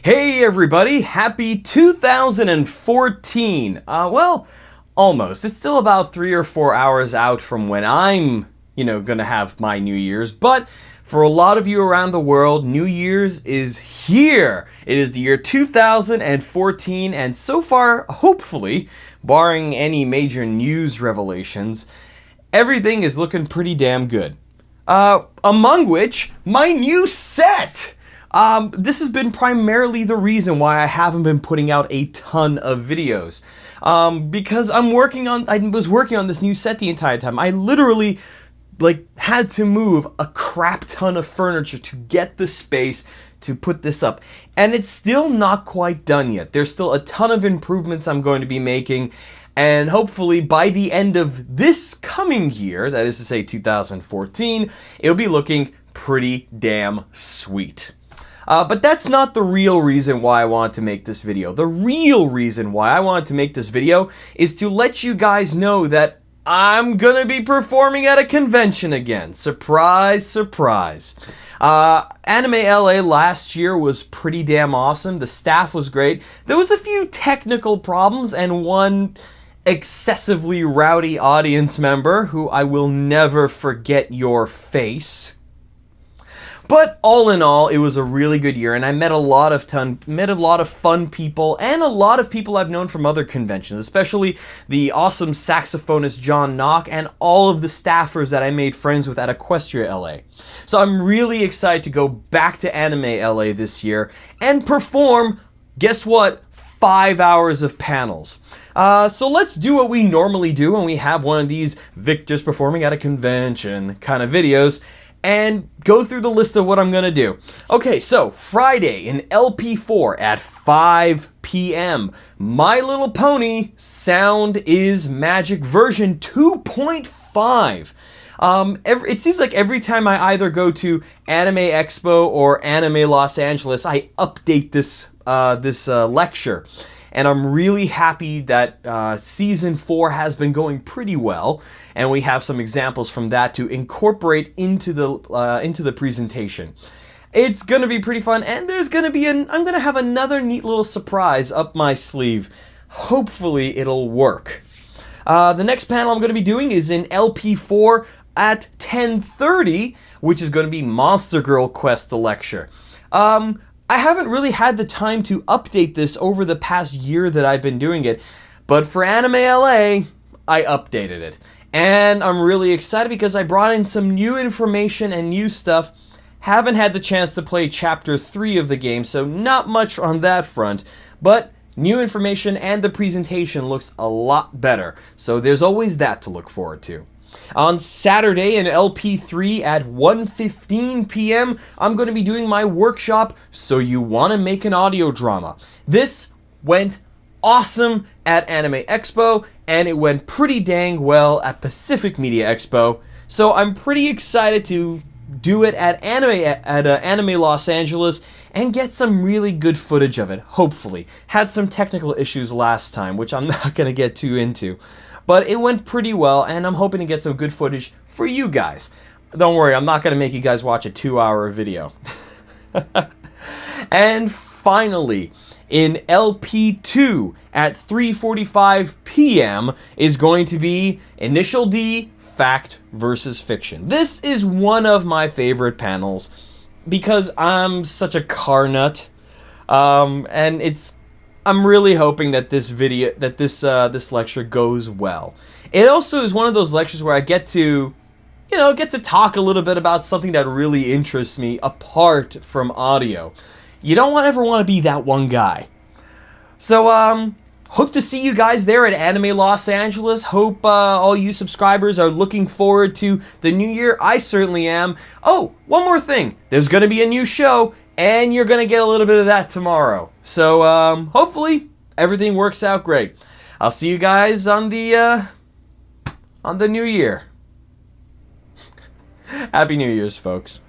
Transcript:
Hey everybody, happy 2014. Uh, well, almost. It's still about three or four hours out from when I'm, you know, gonna have my New Year's, but for a lot of you around the world, New Year's is here. It is the year 2014, and so far, hopefully, barring any major news revelations, everything is looking pretty damn good. Uh, among which, my new set! Um, this has been primarily the reason why I haven't been putting out a ton of videos. Um, because I'm working on, I was working on this new set the entire time. I literally like had to move a crap ton of furniture to get the space to put this up. And it's still not quite done yet. There's still a ton of improvements I'm going to be making. And hopefully by the end of this coming year, that is to say 2014, it'll be looking pretty damn sweet. Uh, but that's not the real reason why I wanted to make this video. The real reason why I wanted to make this video is to let you guys know that I'm gonna be performing at a convention again. Surprise, surprise. Uh, Anime LA last year was pretty damn awesome. The staff was great. There was a few technical problems and one excessively rowdy audience member who I will never forget your face. But all in all, it was a really good year, and I met a lot of ton, met a lot of fun people, and a lot of people I've known from other conventions, especially the awesome saxophonist John Knock, and all of the staffers that I made friends with at Equestria LA. So I'm really excited to go back to Anime LA this year and perform, guess what, five hours of panels. Uh, so let's do what we normally do when we have one of these Victors performing at a convention kind of videos and go through the list of what I'm going to do. Okay, so Friday in LP4 at 5 p.m. My Little Pony Sound is Magic version 2.5. Um, every, it seems like every time I either go to Anime Expo or Anime Los Angeles, I update this uh, this uh, lecture and I'm really happy that uh, season four has been going pretty well, and we have some examples from that to incorporate into the uh, into the presentation. It's gonna be pretty fun, and there's gonna be an I'm gonna have another neat little surprise up my sleeve. Hopefully, it'll work. Uh, the next panel I'm going to be doing is in LP4 at 10.30, which is going to be Monster Girl Quest, the lecture. Um, I haven't really had the time to update this over the past year that I've been doing it, but for Anime LA, I updated it. And I'm really excited because I brought in some new information and new stuff. Haven't had the chance to play Chapter 3 of the game, so not much on that front, but new information and the presentation looks a lot better. So there's always that to look forward to. On Saturday in LP3 at 1.15 p.m., I'm going to be doing my workshop, So You Want to Make an Audio Drama. This went awesome at Anime Expo, and it went pretty dang well at Pacific Media Expo. So I'm pretty excited to do it at Anime at uh, Anime Los Angeles and get some really good footage of it, hopefully. Had some technical issues last time, which I'm not going to get too into. But it went pretty well, and I'm hoping to get some good footage for you guys. Don't worry, I'm not going to make you guys watch a two-hour video. and finally, in LP2 at 3.45 p.m. is going to be Initial D, Fact versus Fiction. This is one of my favorite panels because I'm such a car nut. Um, and it's I'm really hoping that this video, that this uh, this lecture goes well. It also is one of those lectures where I get to, you know, get to talk a little bit about something that really interests me apart from audio. You don't ever want to be that one guy. So, um, hope to see you guys there at Anime Los Angeles. Hope uh, all you subscribers are looking forward to the new year. I certainly am. Oh, one more thing. There's going to be a new show and you're going to get a little bit of that tomorrow. So um, hopefully everything works out great. I'll see you guys on the uh, on the new year. Happy New Year's, folks.